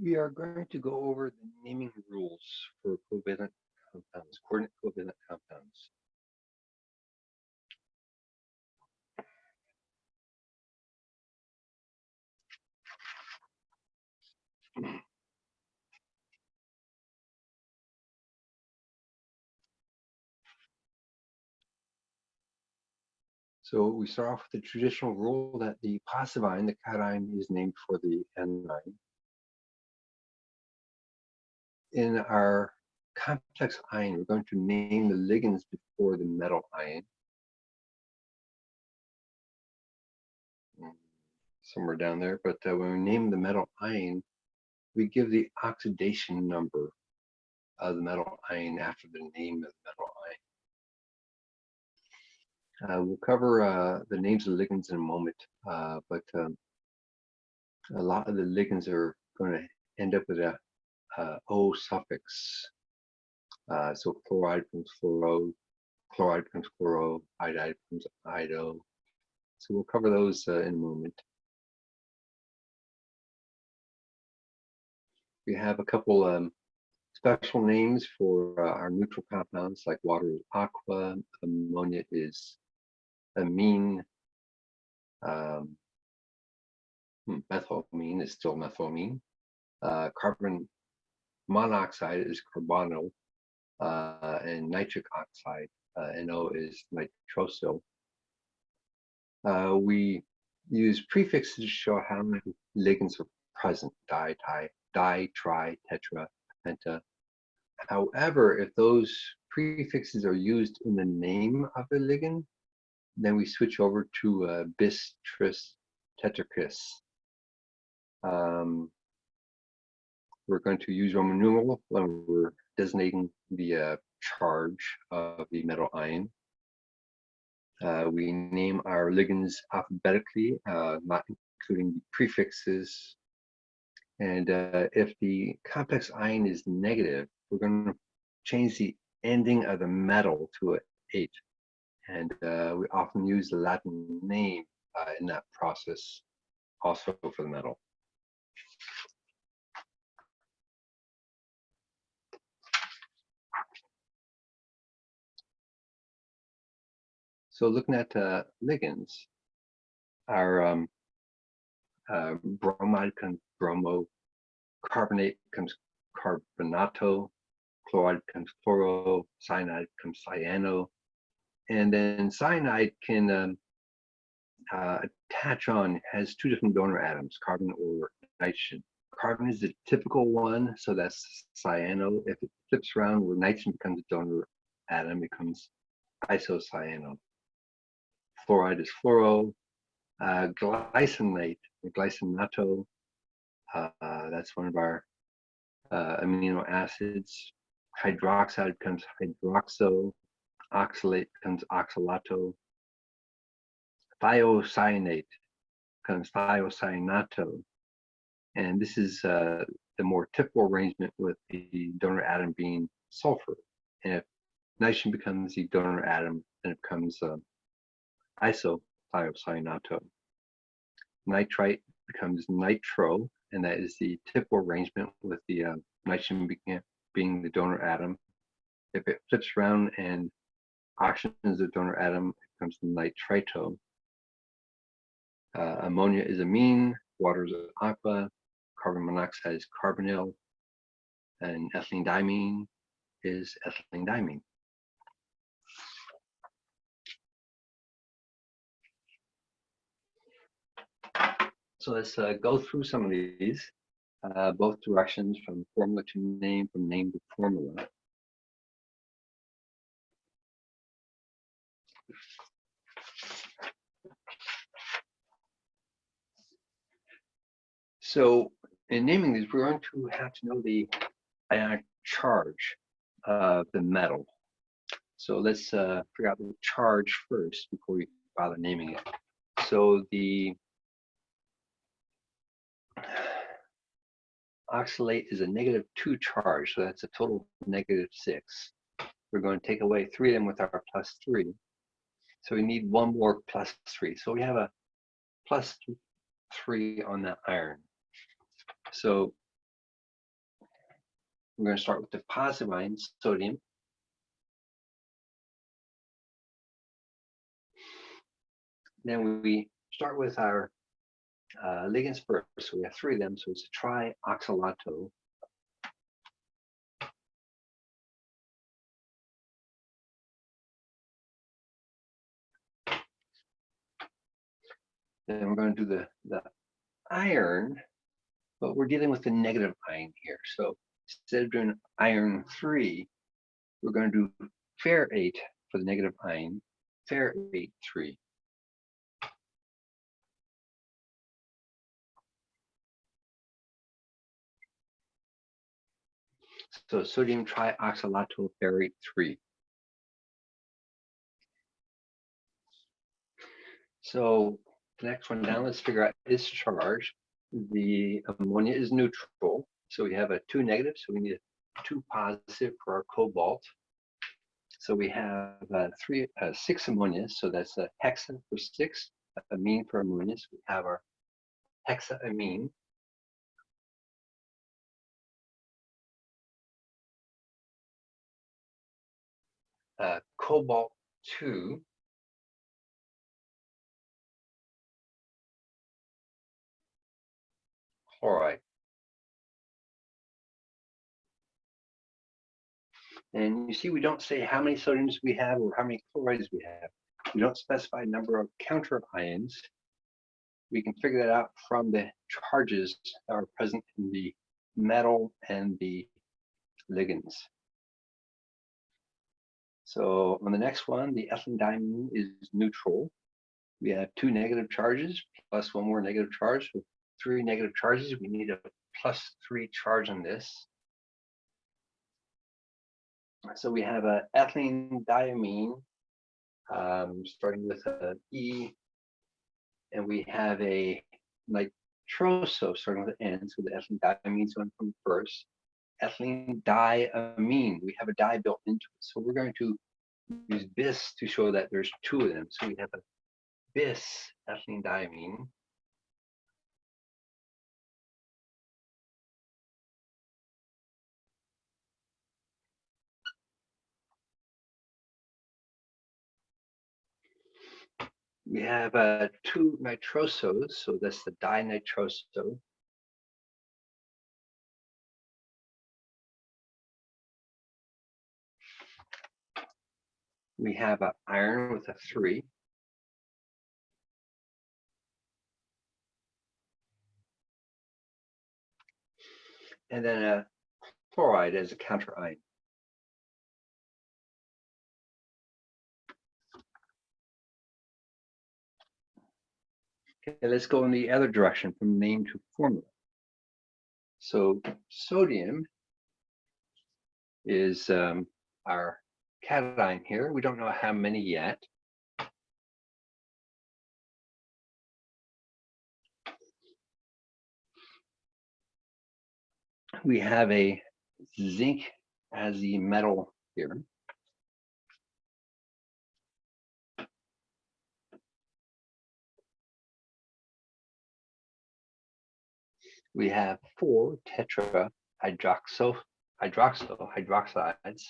We are going to go over the naming rules for covalent compounds, coordinate covalent compounds. So we start off with the traditional rule that the positive ion, the cation, is named for the anion. In our complex ion, we're going to name the ligands before the metal ion. Mm, somewhere down there, but uh, when we name the metal ion, we give the oxidation number of the metal ion after the name of the metal ion. Uh, we'll cover uh, the names of the ligands in a moment, uh, but um, a lot of the ligands are going to end up with a O suffix. Uh, so chloride becomes fluoro, chloride becomes chloro, iodide becomes iodo. So we'll cover those uh, in a moment. We have a couple um, special names for uh, our neutral compounds, like water is aqua, ammonia is ammine, um, hmm, methylamine is still methylamine. Uh, carbon monoxide is carbonyl, uh, and nitric oxide, uh, NO is nitrosyl. Uh, we use prefixes to show how many ligands are present, di, di, di, tri, tetra, penta. However, if those prefixes are used in the name of the ligand, then we switch over to uh, bis, tris, tetrakis. Um, we're going to use Roman numeral when we're designating the uh, charge of the metal ion. Uh, we name our ligands alphabetically, uh, not including the prefixes. And uh, if the complex ion is negative, we're going to change the ending of the metal to an ate. And uh, we often use the Latin name in that process also for the metal. So looking at uh, ligands, our um, uh, bromide comes bromo, carbonate comes carbonato, chloride comes chloro, cyanide comes cyano, and then cyanide can um, uh, attach on, has two different donor atoms, carbon or nitrogen. Carbon is the typical one, so that's cyano. If it flips around where nitrogen becomes a donor atom, becomes isocyano fluoride is fluoro, uh, glycinate, glycinato, uh, that's one of our uh, amino acids. Hydroxide becomes hydroxo, oxalate becomes oxalato, thiocyanate becomes thiocyanato. And this is uh, the more typical arrangement with the donor atom being sulfur. And if nitrogen becomes the donor atom, then it becomes uh, isothiocyanato. Nitrite becomes nitro, and that is the typical arrangement with the uh, nitrogen being the donor atom. If it flips around and oxygen is the donor atom, it becomes nitrito. Uh, ammonia is ammine, water is aqua, carbon monoxide is carbonyl, and ethylene diamine is ethylene diamine. So let's uh, go through some of these, uh, both directions from formula to name, from name to formula. So in naming these, we're going to have to know the ionic charge of the metal. So let's uh, figure out the charge first before we bother naming it. So the oxalate is a negative two charge, so that's a total negative six. We're going to take away three of them with our plus three. So we need one more plus three. So we have a plus three on that iron. So we're going to start with the positive ion, sodium. Then we start with our uh, ligands first. So we have three of them. So it's a trioxalato. Then we're going to do the, the iron, but we're dealing with the negative ion here. So instead of doing iron three, we're going to do ferrate for the negative ion, ferrate three. So sodium trioxalato ferrate 3. So the next one down, let's figure out its charge. The ammonia is neutral. So we have a two negative, so we need a two positive for our cobalt. So we have uh, three, uh, six ammonia. So that's a hexa for six, ammine for ammonia. So we have our hexaammine. Uh, cobalt 2 chloride. And you see, we don't say how many sodiums we have or how many chlorides we have. We don't specify number of counter ions. We can figure that out from the charges that are present in the metal and the ligands. So on the next one, the diamine is neutral. We have two negative charges plus one more negative charge. So three negative charges. We need a plus three charge on this. So we have a ethylene diamine um, starting with an E, and we have a nitroso starting with an N. So the ethylene diamine one from first ethylene diamine. We have a di built into it. So we're going to use bis to show that there's two of them. So we have a bis ethylene diamine. We have uh, two nitrosos, so that's the dinitroso. We have an iron with a three. And then a chloride as a counter ion. Okay, let's go in the other direction from name to formula. So sodium is um, our cation here. We don't know how many yet. We have a zinc as the metal here. We have four tetra hydroxyl hydroxyl hydroxides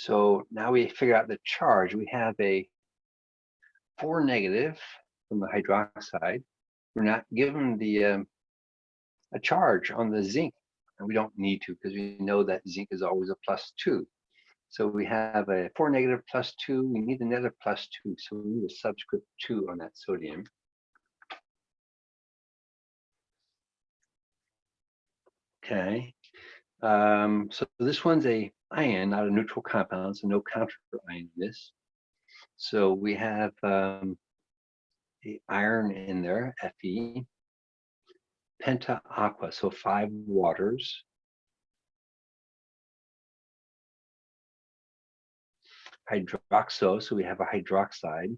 So now we figure out the charge. We have a four negative from the hydroxide. We're not given the um, a charge on the zinc, and we don't need to because we know that zinc is always a plus two. So we have a four negative plus two. We need another plus two, so we need a subscript two on that sodium. Okay. Um, so this one's a ion, not a neutral compound, so no counter ion in this. So we have um, the iron in there, Fe, penta aqua, so five waters. Hydroxo, so we have a hydroxide.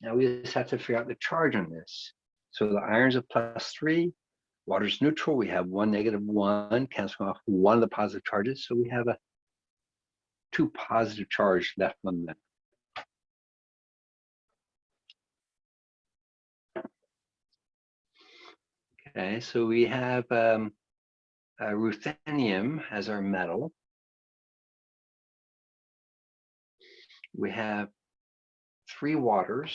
Now we just have to figure out the charge on this. So the iron's a plus three, Water's neutral. We have one negative one, canceling off one of the positive charges. So we have a two positive charge left on the Okay, so we have um, uh, ruthenium as our metal. We have three waters.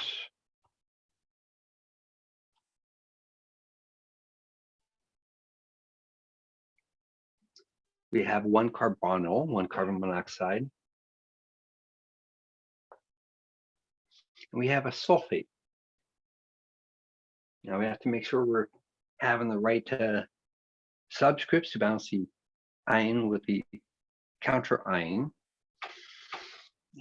We have one carbonyl, one carbon monoxide. And we have a sulfate. Now we have to make sure we're having the right uh, subscripts to balance the ion with the counter ion.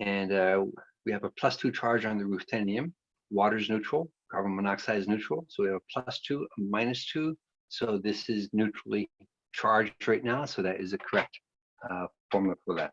And uh, we have a plus two charge on the ruthenium. Water is neutral, carbon monoxide is neutral. So we have a plus two, a minus two. So this is neutrally charged right now. So that is the correct uh, formula for that.